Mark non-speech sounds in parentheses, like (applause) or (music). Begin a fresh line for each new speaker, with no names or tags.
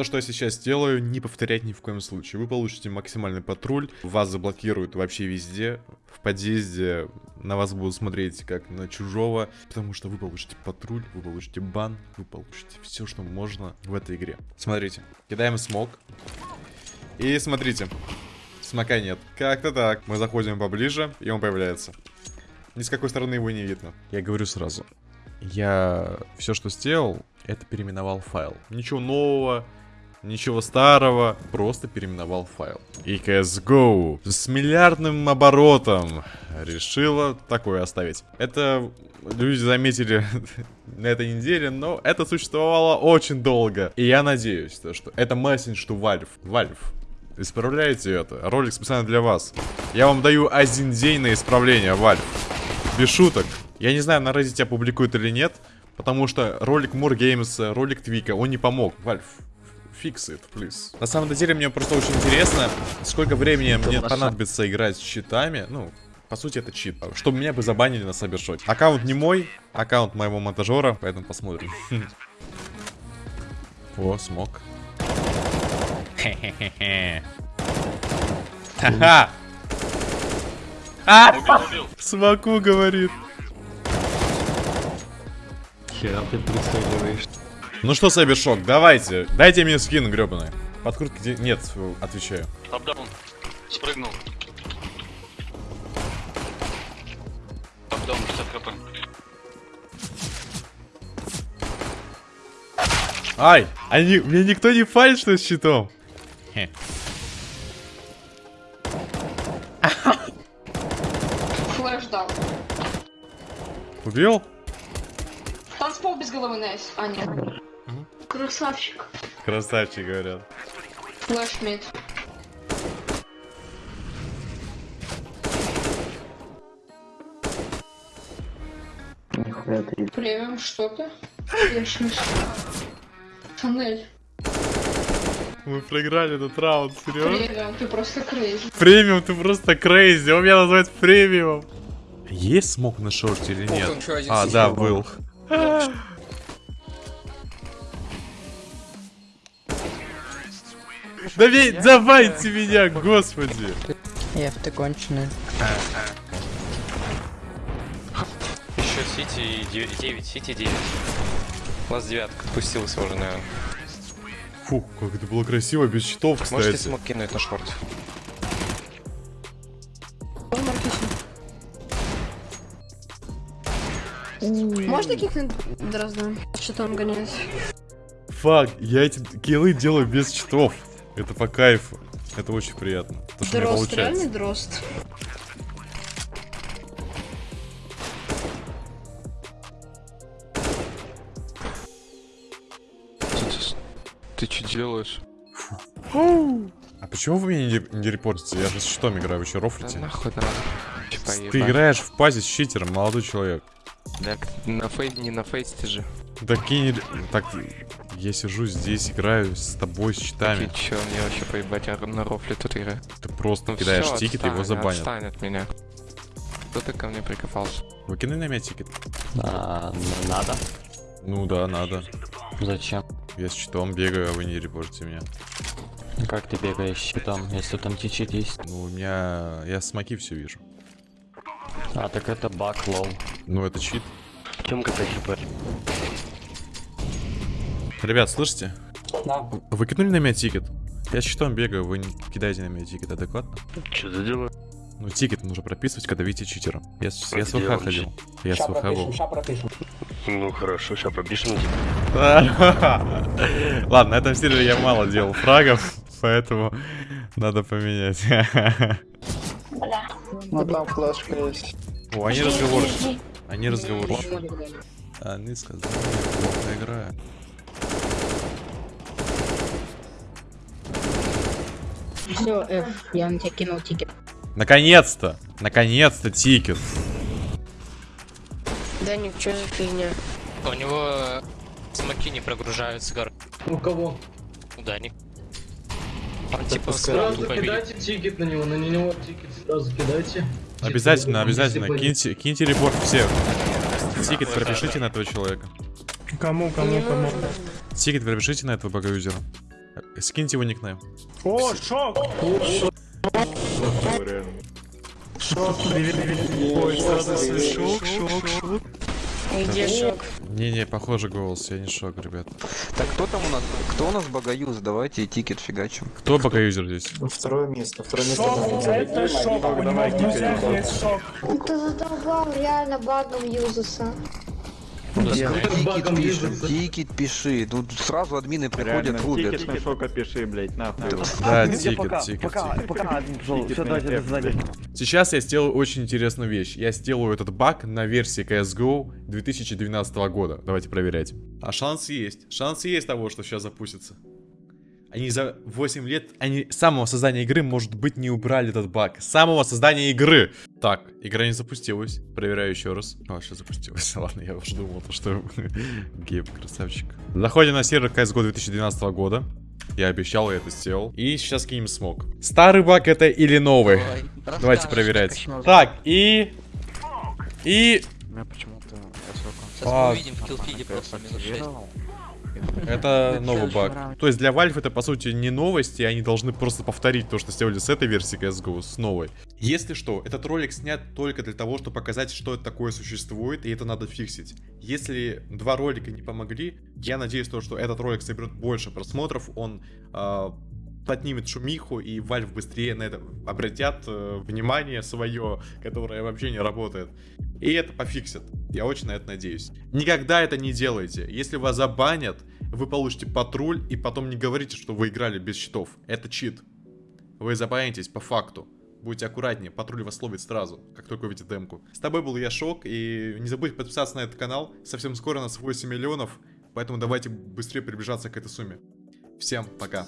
То, что я сейчас делаю, не повторять ни в коем случае. Вы получите максимальный патруль, вас заблокируют вообще везде. В подъезде на вас будут смотреть как на чужого, потому что вы получите патруль, вы получите бан, вы получите все, что можно в этой игре. Смотрите, кидаем смог. И смотрите, смока нет. Как-то так. Мы заходим поближе, и он появляется. Ни с какой стороны его не видно. Я говорю сразу. Я все, что сделал, это переименовал файл. Ничего нового, ничего старого, просто переименовал файл. И CSGO с миллиардным оборотом решила такое оставить. Это люди заметили (laughs) на этой неделе, но это существовало очень долго. И я надеюсь, то, что это месседж, что Valve. Valve, исправляйте это. Ролик специально для вас. Я вам даю один день на исправление, Valve. Без шуток. Я не знаю, на Reddit опубликуют или нет, потому что ролик More Games, ролик Твика, он не помог. Valve, fix it, please. На самом деле, мне просто очень интересно, сколько времени мне понадобится играть с читами, ну, по сути, это чит. Чтобы меня бы забанили на Сабершоте. Аккаунт не мой, аккаунт моего монтажера, поэтому посмотрим. (laughs) О, смог. Ха-ха! А! Смоку говорит.
Хера ты прицеливаешь.
Ну что, Сайбершок, давайте. Дайте мне скин гребаный. Подкрутки где... Нет, отвечаю.
Апдаун. Спрыгнул. Апдаун 50 хп.
Ай, они... Мне никто не фалит, что с щитом. Хе.
Flash дал.
Убил?
Танцпол без головы, Nice. А, нет. Красавчик.
Красавчик, говорят.
Flash mid.
Нихуя ты.
Премиум, что ты? Я смешно. Тоннель.
Мы проиграли этот раунд, серьезно?
Премиум, ты просто crazy.
Премиум, ты просто crazy. Он меня называет премиум. Есть smoke на short е или нет? А, да, был. Давай, давайте меня, господи.
Ев, ты конченый.
Еще Сити и 9, 9 Сити 9. Класс девятка отпустился уже, наверное.
Фу, как это было красиво, без щитов,
Можете
кстати.
смог кинуть на шорт?
Можно кикнуть Дрозда? Что он гоняет?
Фак, я эти киллы делаю без щитов. Это по кайфу. Это очень приятно. То, что
Дрозд, реальный. Дрозд.
Ты что делаешь?
А почему вы меня не, не репортите? Я же с читом играю, вы что, рофлите?
нахуй надо.
Ты играешь в пати с читером, молодой человек.
Так, на FACE, не на FACEIT е же.
Так, кинь... так, я сижу здесь, играю с тобой, с читами.
Ты чё, мне вообще поебать, я на рофле тут играю.
Ты просто
Ну
кидаешь
всё,
тикет,
отстань,
его забанят.
Отстань от меня. Кто ты ко мне прикопался?
Выкинь на меня тикет.
А, ну, надо.
Ну да, надо.
Зачем?
Я с читом бегаю, а вы не репортите меня.
Как ты бегаешь с читом, если там античит есть?
Ну, у меня... Я смоки все вижу.
А, так это баг, lol.
Ну, это чит.
Тёмка хп.
Ребят, слышите?
Да.
Вы кинули на меня тикет? Я с читом бегаю, вы не кидаете на меня тикет адекватно?
Что за дела?
Ну, тикет нужно прописывать, когда видите читера. Я, с- я с ВХ ходил. Я с ВХ был.
Ну хорошо, сейчас пропишем. (laughs)
Ладно, на этом сервере я мало делал фрагов, поэтому надо поменять.
Ну там флешка есть.
О, они разговорчивы. Они разговорчивы. Они сказали, я играю.
Все, F, я на тебя кинул тикет.
Наконец-то! Наконец-то тикет.
Даник, что за фигня?
У него смоки не прогружаются, гор.
У кого?
У Дани. Он типа
Сразу кидайте тикет на него, на него тикет сразу кидайте.
Обязательно, обязательно. Киньте, киньте репорт всех. Тикет пропишите на этого человека.
Кому,
Не нужно.
Тикет пропишите на этого багоюзера. Скиньте его никнейм.
О, шок! Шок, Ой, шок, шок, шок.
Где шок?
Не-не, похоже голос, я не шок, ребят.
Так кто там у нас? Кто у нас багоюз? Давайте тикет фигачим.
Кто пока юзер здесь?
Второе место, второе место. Шок, это шок, у него в друзьях есть шок.
Ты задолбал реально багом юзаса.
Тикет пиши, тикет пиши. Тут сразу админы приходят, рубят.
шока пиши, блять, нахуй.
Да, тикет, тикет, тикет. Сейчас я сделаю очень интересную вещь. Я сделаю этот баг на версии CSGO 2012 года. Давайте проверять. А шанс есть. Шанс есть того, что сейчас запустится. Они за 8 лет, они с самого создания игры, может быть, не убрали этот баг. С самого создания игры. Так, игра не запустилась. Проверяю еще раз. А, сейчас запустилась. (laughs) Ладно, я уже думал, то, что (laughs) Гейб красавчик. Заходим на сервер CSGO 2012 года. Я обещал, я это сделал. И сейчас кинем смог. Старый баг это или новый? Давайте проверять. Так, и... И... А,
увидим в киллфиде просто минус 6.
Это новый баг. То есть для Valve это по сути не новость, и они должны просто повторить то, что сделали с этой версии CSGO, с новой. Если что, этот ролик снят только для того, чтобы показать, что это такое существует, и это надо фиксить. Если два ролика не помогли, я надеюсь, то, что этот ролик соберет больше просмотров, он э, поднимет шумиху, и Valve быстрее на это обратят э, внимание свое, которое вообще не работает. И это пофиксят. Я очень на это надеюсь. Никогда это не делайте. Если вас забанят, вы получите патруль, и потом не говорите, что вы играли без щитов. Это чит. Вы забанитесь по факту. Будьте аккуратнее, патруль вас ловит сразу, как только увидите демку. С тобой был я Шок, и не забудь подписаться на этот канал. Совсем скоро у нас 8 миллионов, поэтому давайте быстрее приближаться к этой сумме. Всем пока.